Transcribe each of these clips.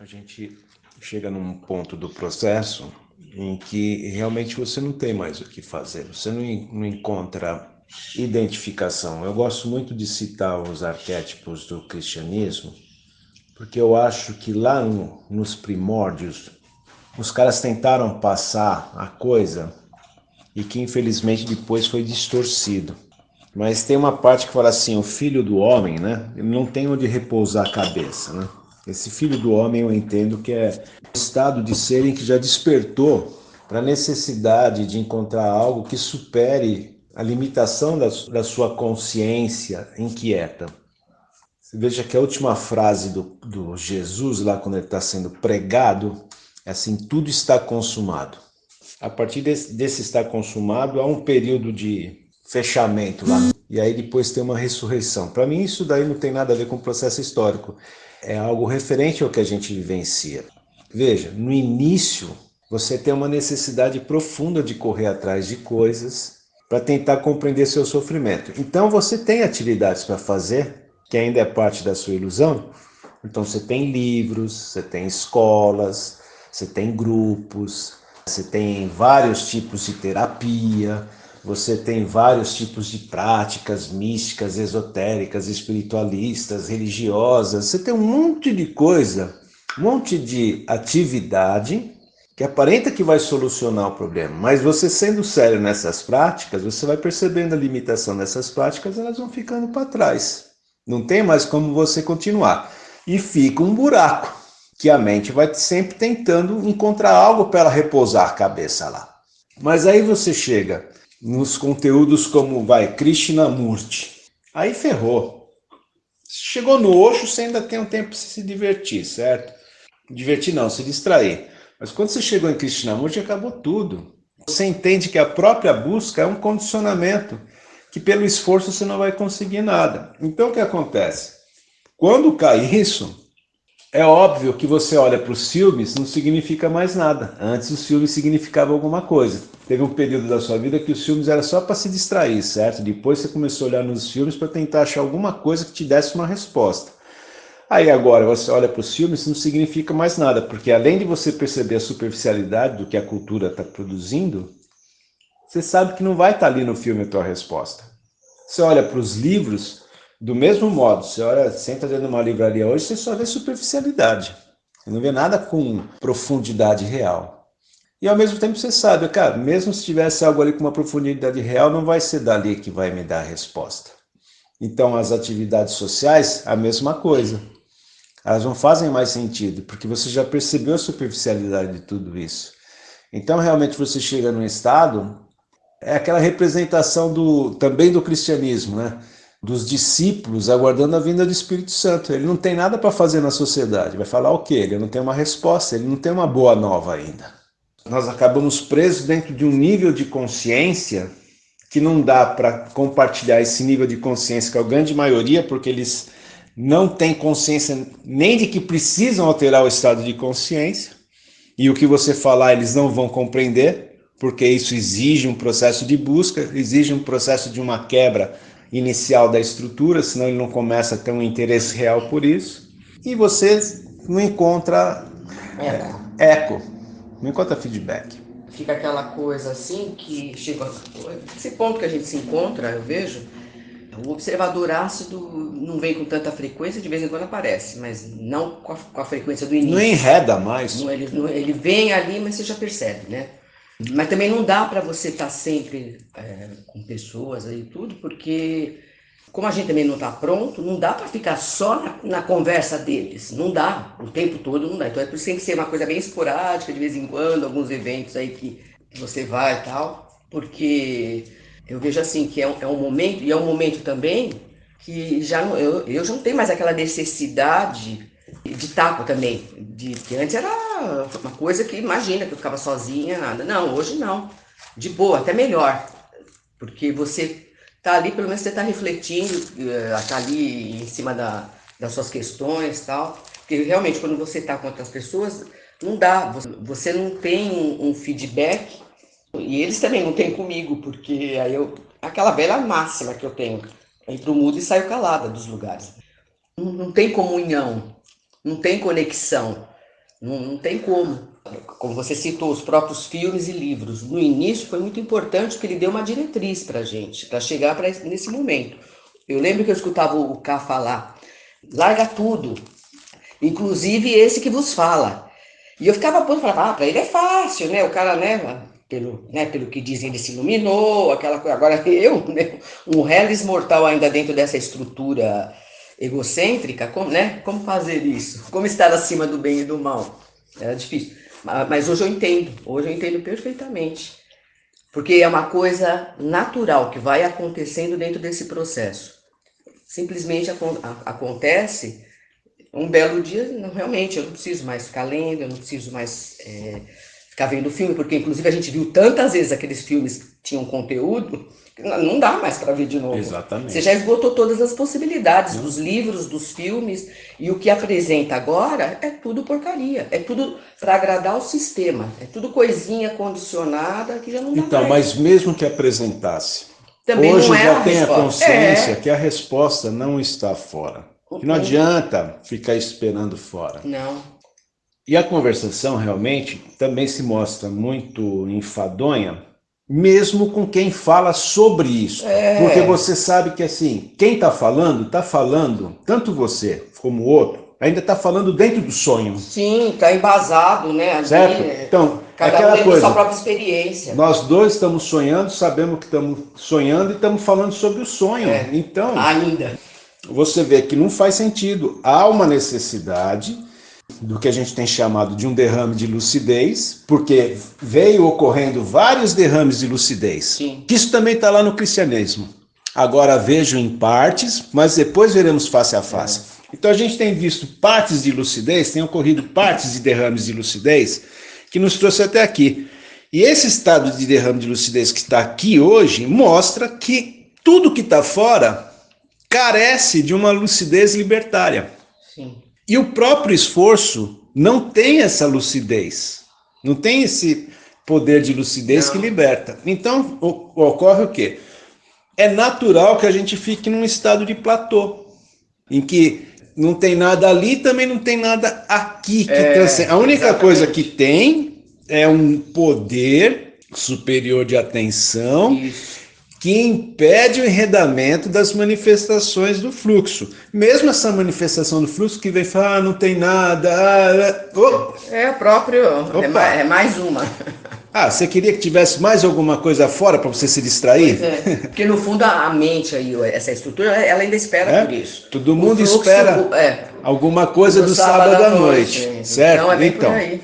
a gente chega num ponto do processo em que realmente você não tem mais o que fazer, você não, não encontra identificação. Eu gosto muito de citar os arquétipos do cristianismo, porque eu acho que lá no, nos primórdios os caras tentaram passar a coisa e que infelizmente depois foi distorcido. Mas tem uma parte que fala assim, o filho do homem, né? Ele não tem onde repousar a cabeça, né? Esse filho do homem eu entendo que é o estado de ser em que já despertou para a necessidade de encontrar algo que supere a limitação da, da sua consciência inquieta. Você veja que a última frase do, do Jesus, lá quando ele está sendo pregado, é assim: tudo está consumado. A partir desse, desse estar consumado, há um período de fechamento lá. E aí depois tem uma ressurreição. Para mim, isso daí não tem nada a ver com o processo histórico é algo referente ao que a gente vivencia. Veja, no início você tem uma necessidade profunda de correr atrás de coisas para tentar compreender seu sofrimento. Então você tem atividades para fazer, que ainda é parte da sua ilusão. Então você tem livros, você tem escolas, você tem grupos, você tem vários tipos de terapia, você tem vários tipos de práticas místicas, esotéricas, espiritualistas, religiosas. Você tem um monte de coisa, um monte de atividade que aparenta que vai solucionar o problema. Mas você sendo sério nessas práticas, você vai percebendo a limitação dessas práticas, elas vão ficando para trás. Não tem mais como você continuar. E fica um buraco, que a mente vai sempre tentando encontrar algo para ela repousar a cabeça lá. Mas aí você chega nos conteúdos como vai Krishnamurti. Aí ferrou. Chegou no Osho, você ainda tem um tempo para se divertir, certo? Divertir não, se distrair. Mas quando você chegou em Krishnamurti, acabou tudo. Você entende que a própria busca é um condicionamento, que pelo esforço você não vai conseguir nada. Então o que acontece? Quando cai isso, é óbvio que você olha para os filmes, não significa mais nada. Antes os filmes significavam alguma coisa. Teve um período da sua vida que os filmes era só para se distrair, certo? Depois você começou a olhar nos filmes para tentar achar alguma coisa que te desse uma resposta. Aí agora você olha para os filmes, não significa mais nada, porque além de você perceber a superficialidade do que a cultura está produzindo, você sabe que não vai estar tá ali no filme a tua resposta. Você olha para os livros, do mesmo modo, você olha, senta dentro de uma livraria hoje, você só vê superficialidade. Você não vê nada com profundidade real. E ao mesmo tempo você sabe, cara, mesmo se tivesse algo ali com uma profundidade real, não vai ser dali que vai me dar a resposta. Então as atividades sociais, a mesma coisa. Elas não fazem mais sentido, porque você já percebeu a superficialidade de tudo isso. Então realmente você chega num estado, é aquela representação do também do cristianismo, né? Dos discípulos aguardando a vinda do Espírito Santo. Ele não tem nada para fazer na sociedade. Vai falar o quê? Ele não tem uma resposta, ele não tem uma boa nova ainda. Nós acabamos presos dentro de um nível de consciência que não dá para compartilhar esse nível de consciência com a grande maioria, porque eles não têm consciência nem de que precisam alterar o estado de consciência, e o que você falar eles não vão compreender, porque isso exige um processo de busca, exige um processo de uma quebra inicial da estrutura, senão ele não começa a ter um interesse real por isso. E você não encontra eco, é, eco não encontra feedback. Fica aquela coisa assim que chega esse ponto que a gente se encontra, eu vejo, o observador ácido não vem com tanta frequência, de vez em quando aparece, mas não com a, com a frequência do início. Não enreda mais. Não, ele, não, ele vem ali, mas você já percebe, né? Mas também não dá para você estar tá sempre é, com pessoas aí tudo, porque como a gente também não está pronto, não dá para ficar só na, na, conversa deles. Não dá, o tempo todo não dá. Então é por isso tem que ser uma coisa bem esporádica, de vez em quando, alguns eventos aí que, que você vai e tal, porque eu vejo assim que é um, é um momento, e é um momento também que já não, eu, eu já não tenho mais aquela necessidade de taco também. De, que antes era uma coisa que imagina que eu ficava sozinha, nada. Não, hoje não. De boa, até melhor. Porque você tá ali, pelo menos você tá refletindo, eh, tá ali em cima da, das suas questões tal. Porque realmente quando você tá com outras pessoas, não dá. Você não tem um, um feedback e eles também não têm comigo, porque aí eu. Aquela velha máxima que eu tenho. Entro mudo e saio calada dos lugares. Não, não tem comunhão não tem conexão. Não, não tem como. Como você citou, os próprios filmes e livros. No início foi muito importante porque ele deu uma diretriz para a gente, para chegar pra, nesse momento. Eu lembro que eu escutava o K falar, larga tudo, inclusive esse que vos fala. E eu ficava pondo, falava, ah, para ele é fácil, né? O cara, né, pelo, né, pelo que dizem, ele se iluminou, aquela coisa. Agora eu, né, um reles mortal ainda dentro dessa estrutura egocêntrica, como, né? Como fazer isso? Como estar acima do bem e do mal? Era difícil. Mas hoje eu entendo, hoje eu entendo perfeitamente. Porque é uma coisa natural que vai acontecendo dentro desse processo. Simplesmente acontece um belo dia, não, realmente, eu não preciso mais ficar lendo, eu não preciso mais é, ficar vendo filme, porque inclusive a gente viu tantas vezes aqueles filmes que tinham conteúdo, não dá mais para ver de novo. Exatamente. Você já esgotou todas as possibilidades dos livros, dos filmes, e o que apresenta agora é tudo porcaria, é tudo para agradar o sistema, é tudo coisinha condicionada que já não dá Então, mais. mas mesmo que apresentasse, Também hoje é já tem a consciência É. que a resposta não está fora. Que não adianta ficar esperando fora. Não. E a conversação realmente também se mostra muito enfadonha, mesmo com quem fala sobre isso. É. Porque você sabe que assim, quem está falando, está falando, tanto você como o outro, ainda está falando dentro do sonho, Sim, tá embasado, né? certo? é, Então, Cada um aquela dentro da coisa, sua própria experiência. nós dois estamos sonhando, sabemos que estamos sonhando e estamos falando sobre o sonho. É. Então, Ainda. você vê que não faz sentido. Há uma necessidade do que a gente tem chamado de um derrame de lucidez, porque veio ocorrendo vários derrames de lucidez. Sim. Isso também está lá no cristianismo. Agora vejo em partes, mas depois veremos face a face. Então a gente tem visto partes de lucidez, tem ocorrido partes de derrames de lucidez, que nos trouxe até aqui. E esse estado de derrame de lucidez que está aqui hoje mostra que tudo que está fora carece de uma lucidez libertária. Sim. E o próprio esforço não tem essa lucidez, não tem esse poder de lucidez que liberta. Então o- ocorre o quê? É natural que a gente fique num estado de platô, em que não tem nada ali, também não tem nada aqui. Que É, transcende. A única exatamente. coisa que tem é um poder superior de atenção Isso. Que impede o enredamento das manifestações do fluxo. Mesmo essa manifestação do fluxo que vem falar, ah, não tem nada. ah, oh. É próprio. É, Opa. ma- é mais uma. Ah, você queria que tivesse mais alguma coisa fora para você se distrair? É, porque no fundo a mente aí, essa estrutura, ela ainda espera É? por isso. Todo mundo fluxo, espera É, alguma coisa do, sábado, à noite, certo? Então é bem então, por aí.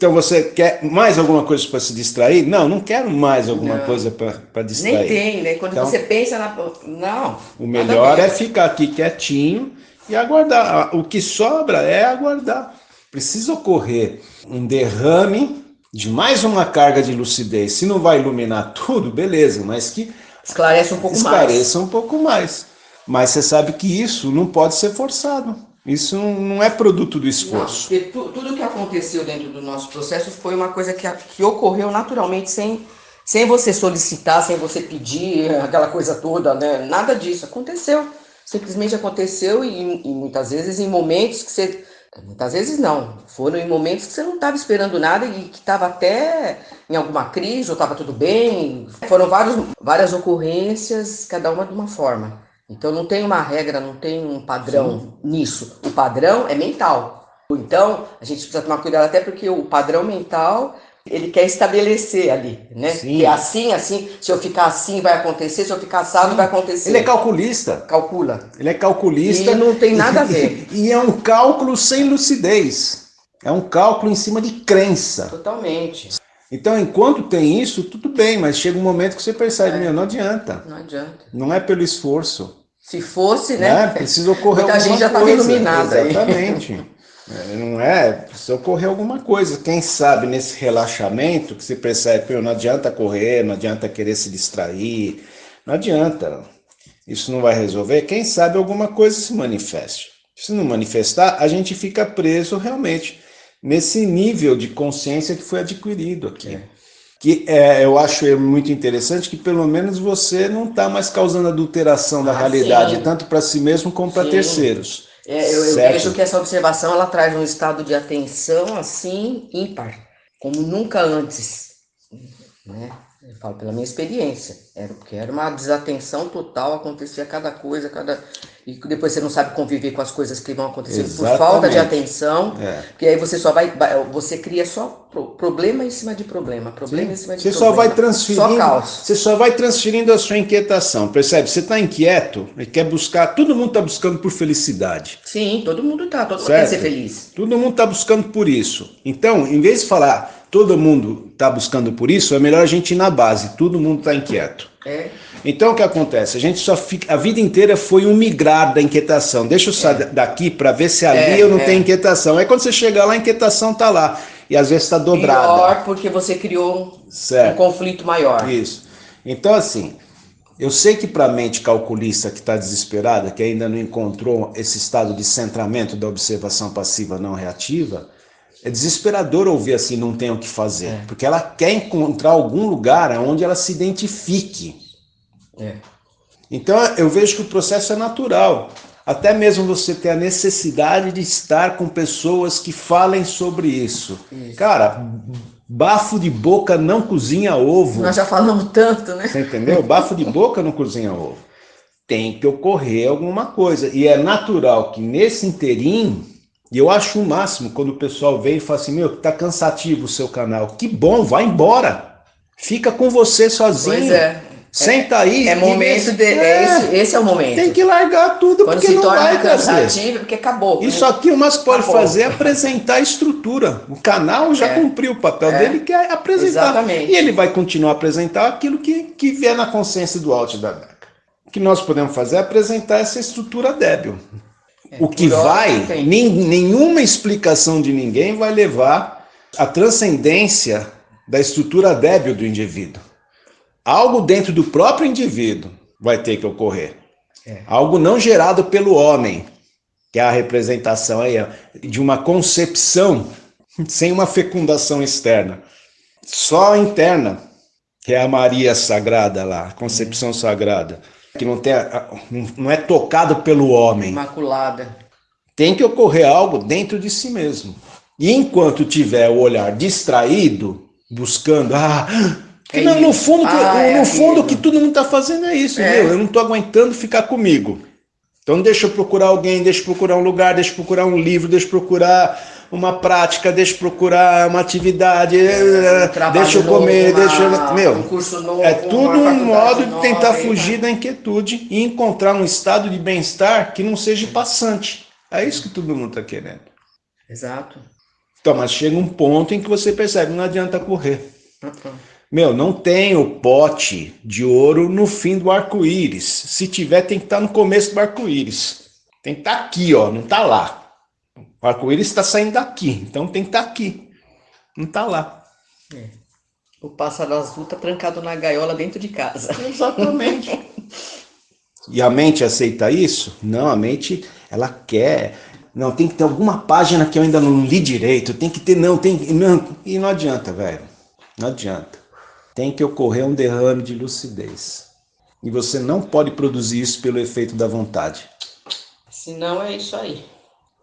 Então você quer mais alguma coisa para se distrair? Não, não quero mais alguma Não. coisa para Nem distrair. tem, né? Quando Então- você pensa na. Não. O melhor é ficar aqui quietinho e aguardar. O que sobra é aguardar. Precisa ocorrer um derrame de mais uma carga de lucidez. Se não vai iluminar tudo, beleza, mas que Esclarece um pouco mais. esclareça um pouco mais. Mas você sabe que isso não pode ser forçado. Isso não é produto do Não, esforço. porque tu- tudo que aconteceu dentro do nosso processo foi uma coisa que, que ocorreu naturalmente, sem, sem você solicitar, sem você pedir, aquela coisa toda, né? Nada disso. Aconteceu. Simplesmente aconteceu e, e muitas vezes em momentos que você. Muitas vezes não. Foram em momentos que você não estava esperando nada e que estava até em alguma crise ou estava tudo bem. Foram vários, várias ocorrências, cada uma de uma forma. Então não tem uma regra, não tem um padrão nisso. O padrão é mental. Então a gente precisa tomar cuidado até porque o padrão mental ele quer estabelecer ali, né? Sim. Que é assim, assim, se eu ficar assim vai acontecer, se eu ficar assado vai acontecer. Ele é calculista. Calcula. Ele é calculista. E não tem nada a ver. E é um cálculo sem lucidez. É um cálculo em cima de crença. Totalmente. Então, enquanto tem isso, tudo bem, mas chega um momento que você percebe, É. meu, não adianta. Não adianta. Não é pelo esforço. Se fosse, Né? né? Precisa ocorrer Muita alguma gente já estava coisa. iluminada aí. Exatamente. É, Não é? Precisa ocorrer alguma coisa. Quem sabe nesse relaxamento que você percebe, não adianta correr, não adianta querer se distrair, não adianta. Isso não vai resolver. Quem sabe alguma coisa se manifeste. Se não manifestar, a gente fica preso realmente nesse nível de consciência que foi adquirido aqui. É. Que é, eu acho muito interessante que pelo menos você não está mais causando adulteração da Ah, realidade, sim. tanto para si mesmo como para terceiros. É, eu, eu vejo que essa observação ela traz um estado de atenção assim ímpar, como nunca antes, né? Eu falo pela minha experiência, era porque era uma desatenção total, acontecia cada coisa, cada e depois você não sabe conviver com as coisas que vão acontecer por falta de atenção, é. que aí você só vai, você cria só problema em cima de problema, problema Sim. em cima de você problema. Só vai transferindo, só Você só vai transferindo a sua inquietação, percebe? Você está inquieto e quer buscar, todo mundo está buscando por felicidade. Sim, todo mundo está, todo certo? mundo quer ser feliz. Todo mundo está buscando por isso. Então, em vez de falar todo mundo está buscando por isso, é melhor a gente ir na base, todo mundo está inquieto. É. Então o que acontece? A gente só fica. A vida inteira foi um migrar da inquietação. Deixa eu sair é. daqui para ver se ali é, eu não é. tenho inquietação. Aí quando você chegar lá, a inquietação está lá. E às vezes está dobrada. Pior porque você criou certo. um conflito maior. Isso. Então, assim, eu sei que para a mente calculista que está desesperada, que ainda não encontrou esse estado de centramento da observação passiva não reativa, é desesperador ouvir assim, não tem o que fazer. É. Porque ela quer encontrar algum lugar onde ela se identifique. É. Então eu vejo que o processo é natural. Até mesmo você ter a necessidade de estar com pessoas que falem sobre isso. isso. Cara, bafo de boca não cozinha ovo. Nós já falamos tanto, né? Você entendeu? Bafo de boca não cozinha ovo. Tem que ocorrer alguma coisa. E é natural que nesse interim e eu acho o máximo quando o pessoal vem e fala assim, meu, tá cansativo o seu canal. Que bom, vai embora. Fica com você sozinho. Pois é. Senta aí. É momento de. É, esse, esse, é o momento. Tem que largar tudo Quando porque se não torna vai cansativo, porque acabou. Isso aqui o mais pode acabou. fazer é apresentar a estrutura. O canal já é. cumpriu o papel é. dele, que é apresentar. Exatamente. E ele vai continuar a apresentar aquilo que, que vier na consciência do alto da Beca. O que nós podemos fazer é apresentar essa estrutura débil. É, o que vai, nem, nenhuma explicação de ninguém vai levar à transcendência da estrutura débil do indivíduo. Algo dentro do próprio indivíduo vai ter que ocorrer. É. Algo não gerado pelo homem, que é a representação aí de uma concepção sem uma fecundação externa, só interna, que é a Maria Sagrada lá, a concepção sagrada que não, tem, não é tocado pelo homem. Imaculada. Tem que ocorrer algo dentro de si mesmo. E enquanto tiver o olhar distraído, buscando, ah, é não, no fundo, ah, no é fundo o que todo mundo está fazendo é isso, é. Meu, eu não estou aguentando ficar comigo. Então deixa eu procurar alguém, deixa eu procurar um lugar, deixa eu procurar um livro, deixa eu procurar uma prática, deixa eu procurar uma atividade, é, deixa eu comer, novo, deixa eu... Meu, um novo, é tudo um modo de tentar nova, fugir da inquietude e encontrar um estado de bem-estar que não seja passante. É isso que todo mundo está querendo. Exato. Então, mas chega um ponto em que você percebe, não adianta correr. Uh Meu, não tem o pote de ouro no fim do arco-íris. Se tiver, tem que estar tá no começo do arco-íris. Tem que estar tá aqui, ó, não está lá. O arco-íris está saindo daqui, então tem que estar tá aqui. Não está lá. É. O pássaro azul está trancado na gaiola dentro de casa. Exatamente. e a mente aceita isso? Não, a mente, ela quer. Não, tem que ter alguma página que eu ainda não li direito. Tem que ter, não, tem não. E não adianta, velho. Não adianta. Tem que ocorrer um derrame de lucidez. E você não pode produzir isso pelo efeito da vontade. Senão é isso aí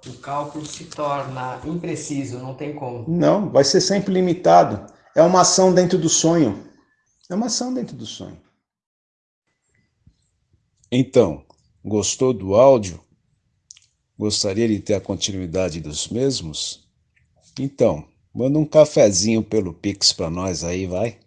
o cálculo se torna impreciso, não tem como. Não, vai ser sempre limitado. É uma ação dentro do sonho. É uma ação dentro do sonho. Então, gostou do áudio? Gostaria de ter a continuidade dos mesmos? Então, manda um cafezinho pelo Pix para nós aí, vai.